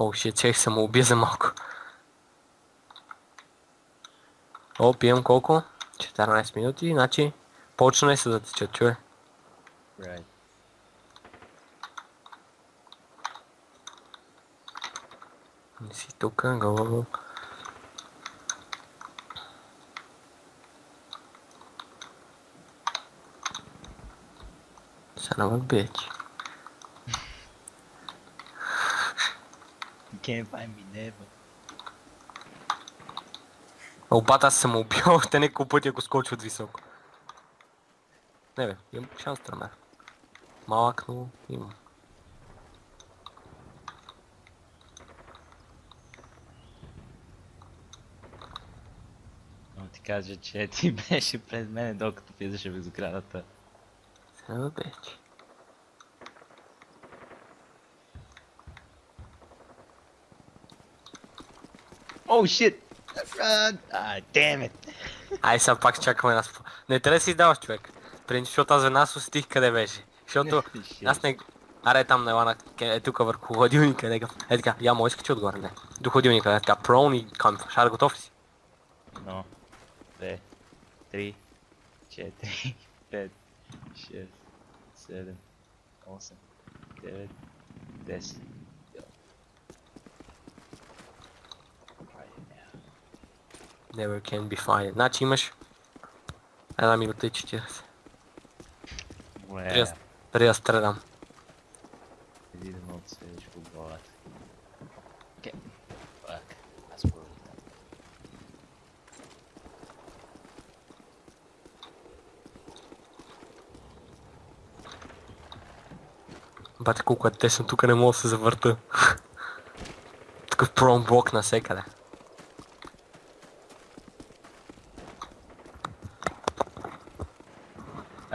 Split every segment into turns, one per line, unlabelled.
О, ще чех се му уби за малко. О, пием колко? 14 минути, значи почна се да тече, чуе.
Right.
Не си тука, го Son of a bitch.
You can't find me never.
Обата аз съм убил още няколко пъти, ако скочи от високо. Не бе, имам шанс да Малък, но имам.
Но ти кажа, че ти беше пред мене, докато влизаше в изградата.
Son of bitch.
Oh shit! Run! Ah, damn it!
Ай сега пак чакаме нас. Не трябва да си издаваш човек. Принцип, защото аз веднага се усетих къде беше. Защото
Shit.
аз не... Аре там на Елана, е тук върху хладилника, нека. Е така, я му искаш отгоре, не. До хладилника, е така, прон и камф. Шар, готов ли си?
Едно, две, три, четири, пет, шест, седем, осем, девет, десет. Йо. Айде,
Never can be fine. Значи имаш една минута и 40.
Добре,
Преди да- преди да страдам.
преди да ме отсведеш по главата. Окей. Фак, аз пролитам.
Бате колко е тесно, тук не мога да се завърта. Такъв прон блок навсекъде.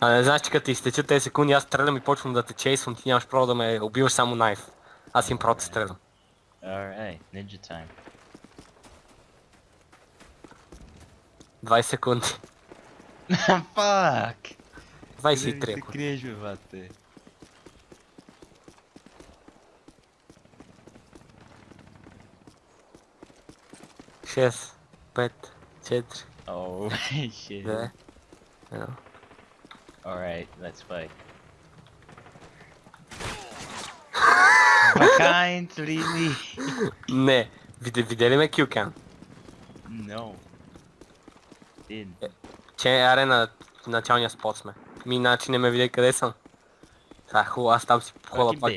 А не знаеш, че като ти изтечат тези секунди, аз стрелям и почвам да те чейсвам, ти нямаш право да ме убиваш само найф. Аз им да стрелям.
Alright, ninja time.
20 секунди.
Fuck!
23
се
ако.
криеш, бе, бате.
Шест, пет, четири, две, едно.
Alright, let's fight. Behind, really?
Не, виде, видели ме килкан?
No. Did.
Че аре на началния спот сме. Ми иначе не ме видя къде съм. Сега хубаво, аз там си хола
Fucking
пак.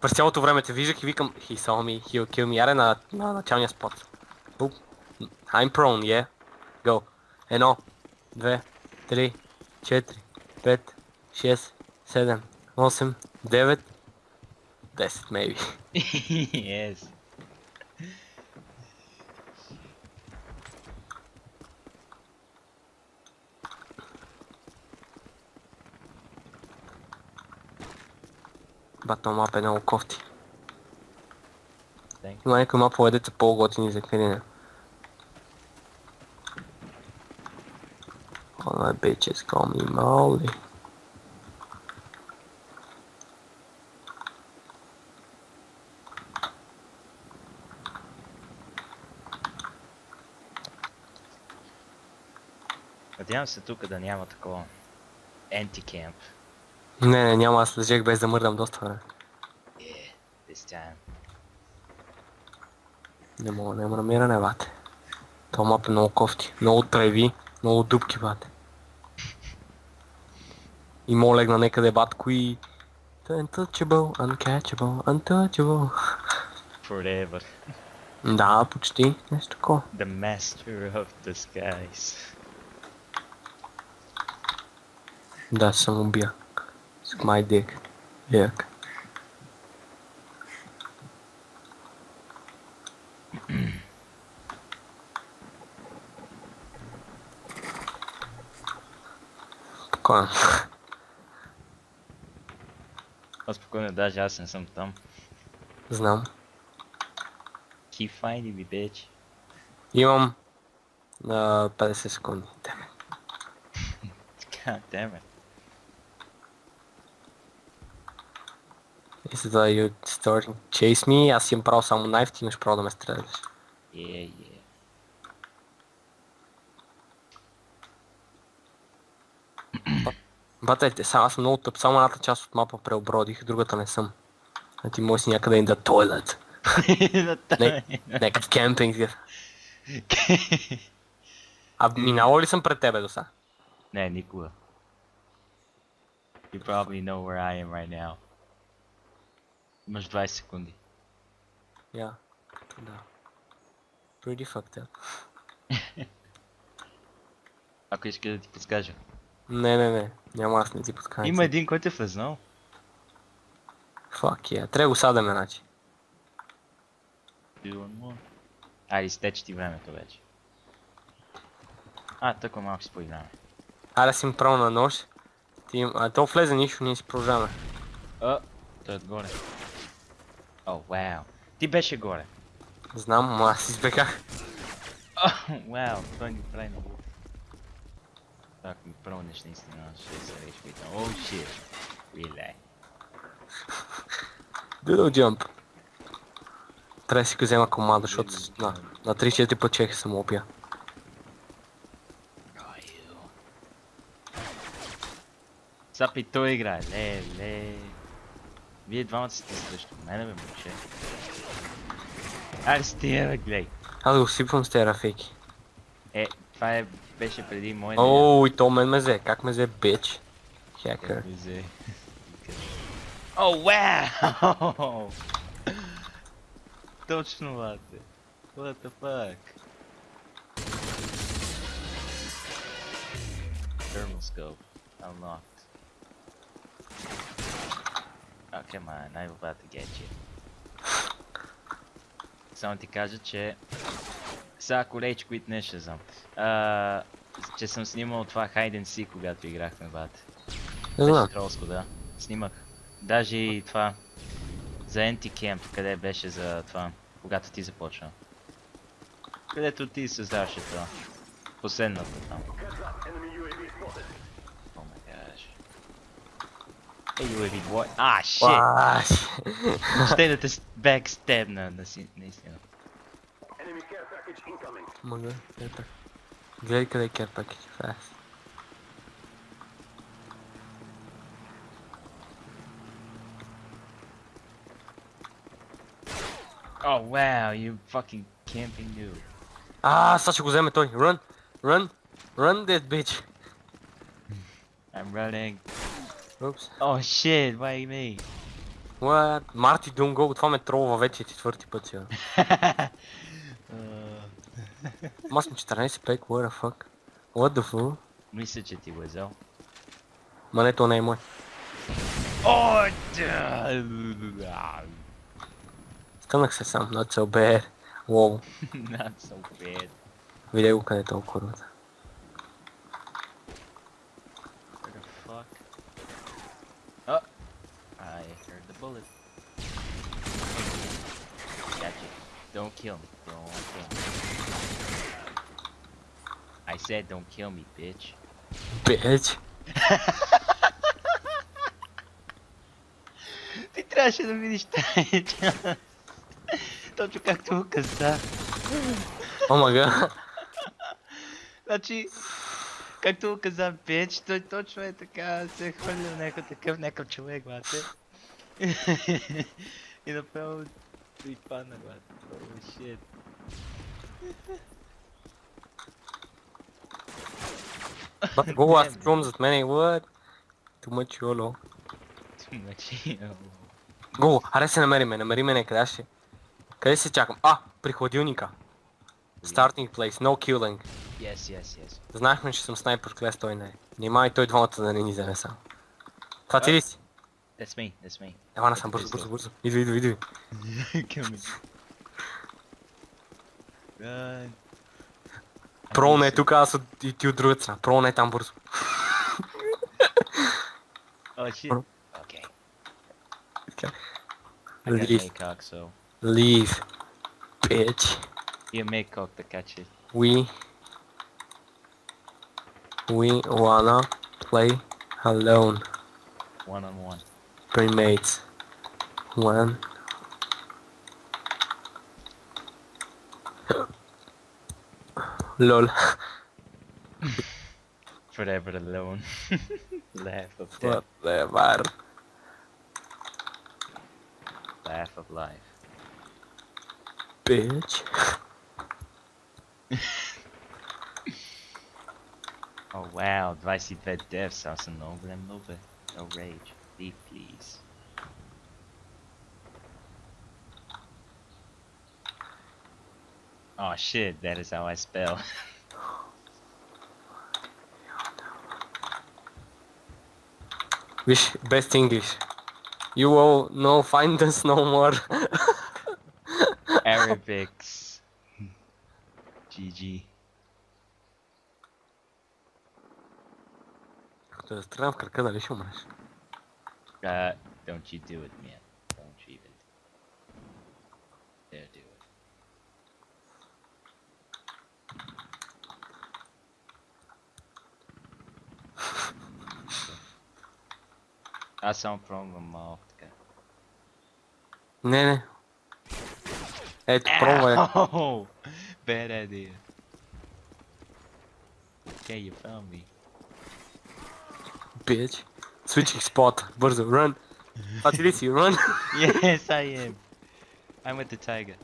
През цялото време те виждах и викам, he saw me, he'll kill me, аре на, на началния спот. Буп. I'm prone, yeah. Go. Едно, две, три, четири, пет, шест, седем, осем, девет, десет, maybe.
yes.
Бато мап е много кофти. Има някои мапове, деца по-готини за крине. All my bitches call me Molly.
Надявам се тук да няма такова. Антикемп.
Не, не, няма, аз лежех без да мърдам доста време.
Yeah, this time.
Не мога, няма намиране, бате. То мап е много кофти. Много треви, много дупки, бате. И мога легна некъде, батко и... Untouchable, uncatchable, untouchable.
Forever.
Да, почти. Нещо такова.
The master of skies.
Да, съм убия. С my dick. Yuck. Спокойно.
А спокойно, даже аз не съм там.
Знам.
Keep finding me, bitch.
Имам на 50 секунди. Деме.
God damn it.
И за да you starting chase me, аз имам право само knife, ти имаш право да ме стреляш.
Yeah, yeah.
Батайте, сега аз съм много тъп, само едната част от мапа преобродих, другата не съм. А ти може си някъде in the toilet. Някакъв кемпинг. А минало ли съм пред тебе до сега?
Не, никога. You probably know where I am right now. Имаш 20 секунди.
Я. Да. Pretty fucked up.
Ако искаш да ти подскажа.
Не, не, не. Няма аз не ти подканям.
Има един, който е влезнал.
Fuck yeah. Трябва го садаме, значи.
Айде, изтече ти времето вече. А, тъква малко си поиграме.
Айде си им право на нож. Ти. А то влезе нищо, ние си продължаваме.
А, той е отгоре. О, вау. Ти беше горе.
Знам, ама аз избегах.
О, вау, той ни прави на лук. Ако ми пронеш наистина, се речи питам. О, shit. Really?
Doodle jump. Трябва да си го взема команда, защото на, на 3-4 пъчеха съм убия.
Ой, ю. Сапи той играе, ле, ле. Вие двамата сте срещу мене, бе, момче. Аре стига, бе, глей.
Аз го сипвам с тези рафейки.
Е, това е, беше преди мой
Оу, и то мен ме взе. Как ме взе, бич? Хакер.
Взе. О, вау! Точно, бате. What the fuck? Thermal scope unlocked. Oh, come on, I'm about to get you. Само ти кажа, че... Сега колечки, които не ще знам. А, че съм снимал това Hide and Seek, когато играхме, бате.
Не знам.
Тролско, да. Снимах. Даже и това. За Anti-Camp, къде беше за това, когато ти започна. Където ти създаваше това. Последната там. О май гаш. Е, UAV двой. А, шит! Ще да те бекстебна, на
Package incoming. Mogę? Ja tak. Cracker package fast.
Oh wow, you fucking camping dude.
Ah, such a good toy. Run, run, run this bitch.
I'm running.
Oops.
Oh shit, why me?
What? Marty, don't go. Het gaat met troll van wedstrijd, het
wordt die put, eh,
Ама съм 14 пек, what the fuck? What the fuck?
мисля, че ти го е взел.
Ма не, то не е мой.
О, да!
Стънах се сам, not so bad. Wow.
Not so bad.
Видя го къде е толкова курвата.
Oh! Don't kill me. Don't kill me. I said don't kill me, bitch.
Bitch.
Ти трябваше да видиш тази Точно както го каза.
О мага.
Значи, както го каза Печ, той точно е така, се е хвърлил някой такъв, някакъв човек, бате. И направо и падна, бате. Oh shit.
Бат, го, аз чувам зад мене, what? Too much YOLO.
Значи,
Го, аре се намериме, намериме някъде, аз ще. Къде се чакам? А, при хладилника. Starting place, no killing.
Yes, yes, yes.
Знаехме, че съм снайпер клас, той не е. Нима и той двамата да не ни вземе сам. Това ти ли си?
That's me, that's me.
Ела насам, бързо, бързо, бързо. Идва, идва, идва.
Kill me. Run.
Про не е тук, аз от, и ти от другата страна. Про не е там бързо.
Oh shit. Okay.
Okay.
I got
Leave.
Maycock, so
Leave. Bitch.
you Maycock to catch it.
We we wanna play alone.
One on one.
Primates. When lol.
Forever alone. Laugh of death.
Whatever.
Laugh of life.
Bitch.
Oh wow, 22 deaths als een noble en noble. No rage. Leave please. Oh shit, that is how I spell.
Wish best English. You all no find us no more.
Arabics. GG.
Като да стрелям в кръка, дали ще умреш?
Uh, don't you do it, man. Аз само пробвам малко така.
Не, не. Ето, пробвай.
Ow! Bad idea. Okay, you found me.
Bitch. Switching spot. Бързо, run. Това ти ли си, run.
yes, I am. I'm with the tiger.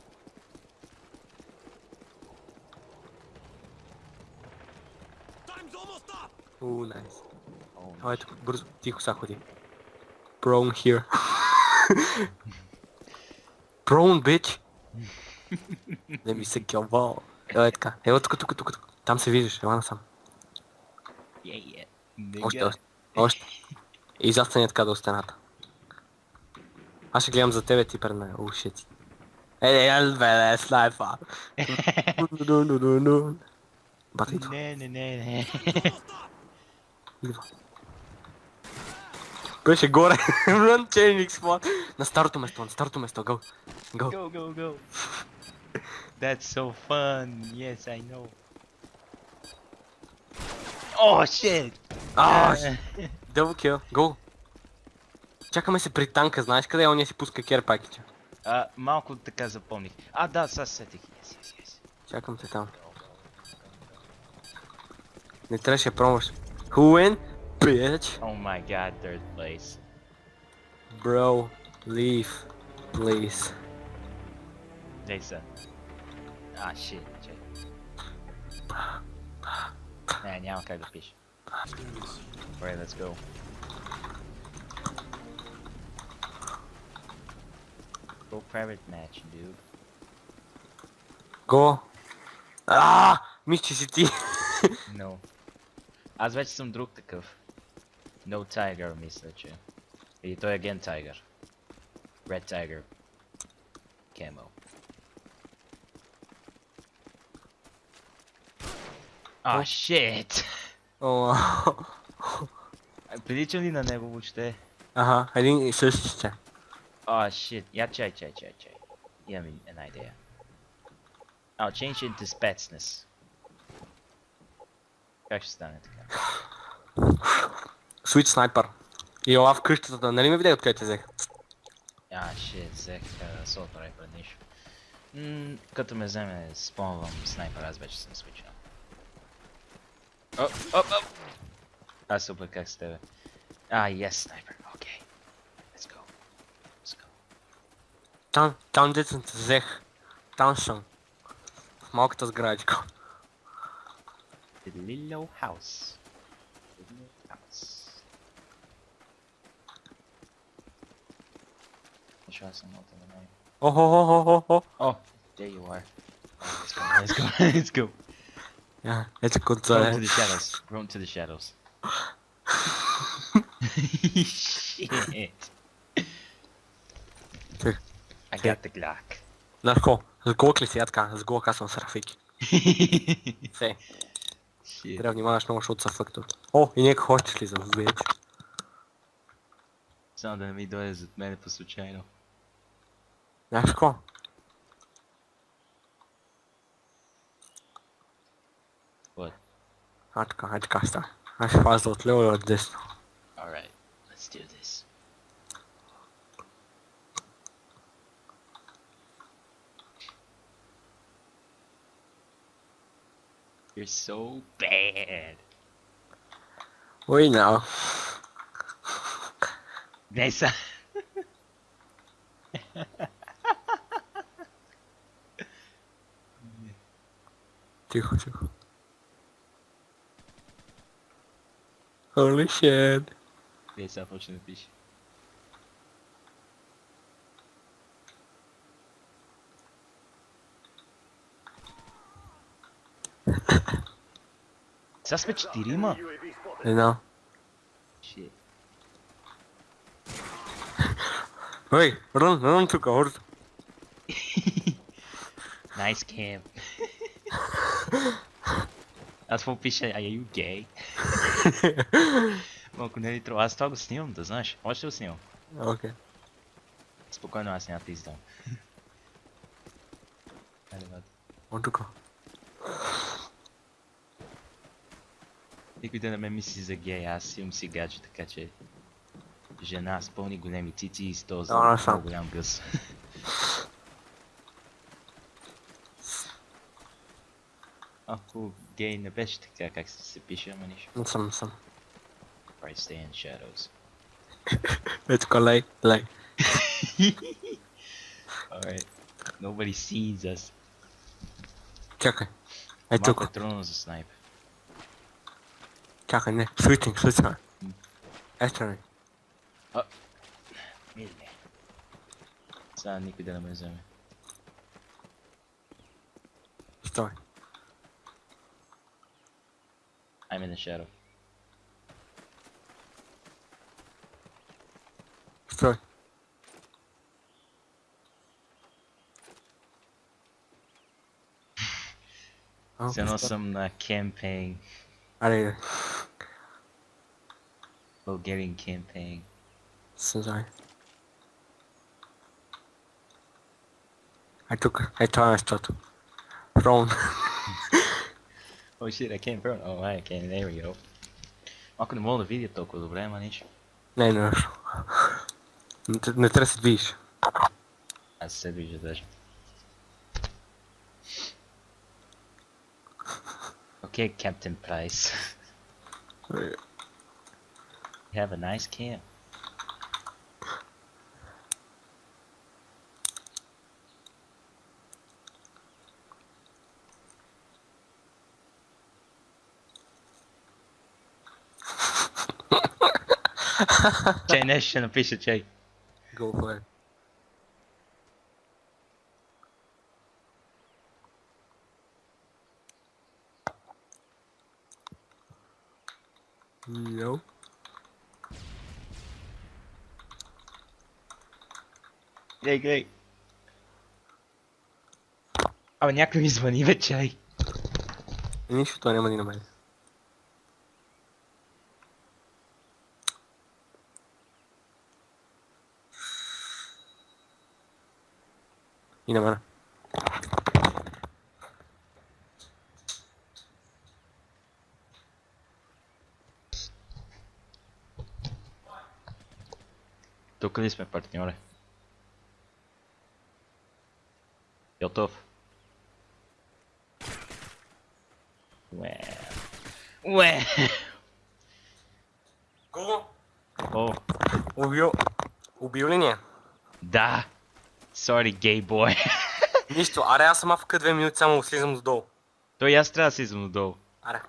Уу, найс.
Oh,
Ай, ето, бързо, тихо са ходи. Prone here. Prone, bitch. Не ми се кълбал. Ела е така. Ела тук, тук, тук, тук. Там се виждаш, ела насам.
yeah, yeah.
Още,
Nigga.
още. Още. И застане така до стената. Аз ще гледам за тебе ти пред мен. О, шит. Е, е, бе, е, снайпа. Бата идва.
Не, не, не, не.
идва. Беше горе. Run changing spot. На старото место, на старото место. Go. Go.
Go, go, go. That's so fun. Yes, I know. Oh shit!
А,
Uh,
Double kill. Go. Чакаме се при танка, знаеш къде е? ония си пуска кер пакетча.
а, малко така запомних. А, да, сега се сетих. Yes, yes, yes.
Чакам те там. Не трябваше да пробваш. Who win? Bitch.
Oh my god, third place.
Bro, leave, please.
Jason. Ah, shit, чай. Не, няма как да пише. Alright, let's go. Go private match, dude.
Го. А, мисля, че си ти.
No. Аз вече съм друг такъв. No Tiger, мисля, че. Или той е Gen Tiger. Red Tiger. Camo. Ah,
Oh.
shit!
О,
Прилича ли на него въобще?
Ага, един и същи ще.
Ah, shit. Я чай, чай, чай, чай. Имам и- една идея. I'll change into Spetsnaz. Как ще стане така?
Switch снайпер. И ела в къщата, нали ме видя откъде те взех?
А, shit, взех Assault Rifle нищо. Като ме вземе, спомням снайпер, аз вече съм свичал. Оп, оп, оп! А, супер, как с тебе? А, yes, снайпер, окей. Let's go. Let's go.
Там, там дето съм те взех. Там съм. В малката сградичка.
The little house. chance I'm not in the name. Oh,
oh, oh, oh, oh.
oh. there you are. Let's go, let's go, let's go.
Yeah, it's
a
good
time.
Run to
the shadows, run to the shadows. Shit. I got the Glock.
Let's go. Сгок ли сетка, сгок асом
сарафики.
Сей. Треба внимаваш много шут са фактор. О, и нека хочеш ли за вече?
Само да не ми дойде зад мене по случайно.
Nasce qua.
What?
Hadka, hadka, sta. Nasce qua, sto, tle, ovo, desno.
Alright, let's do this. You're so bad.
We know.
They.
Тихо, тихо. Holy shit.
Nessa почне да пише. Сега сме четирима.
Не знам.
Shit.
Ой, рън, рън тук, орд.
Nice camp. Аз какво пише? Are you gay? Малко не е ли трудно. Аз това го снимам, да знаеш. Още го снимам.
Окей.
Спокойно, аз няма да издам. Айде, бат.
От тук.
Никой да не ме мисли за гей, аз имам си гадже, така че... Жена с пълни големи цици и с този
Да, аз съм.
много голям гъс. Ако гей не беше така, как се, се пише, ама нищо.
Не съм, не съм.
Right, stay in shadows.
Е тук, лей, лей.
Alright. Nobody sees us.
Чакай. Е
Малко
тук.
е трудно за снайп.
Чакай, не. Switching, switching.
М.
Ето ми.
Миле. Сега никой да не ме вземе.
Стой.
I'm in the shadow. Okay. It's
an
awesome uh, campaign.
I need it.
Bulgarian campaign.
So sorry. I took I thought I started wrong.
Oh shit, I can't burn. Oh, I can. There we go. Малко не мога да видя толкова добре, ама нищо.
Не, не, не. Не, т- не трябва да се движиш.
Аз се вижда даже. Okay, Captain Price.
Е,
You have a nice camp. Чай нещо ще напише, чай.
Go for it. No.
Глей, глей. Абе, някой ми звъни, бе, чай.
Нищо, той няма ни на мен. И на мен.
Тук ли сме, партньоре? Готов. Уе. Уе.
Кого?
О,
Убил. Убил ли ни е?
да. Sorry, gay boy.
Нищо, аре аз съм авка две минути, само слизам додолу.
Той и аз трябва да си излизам отдолу.
Аре.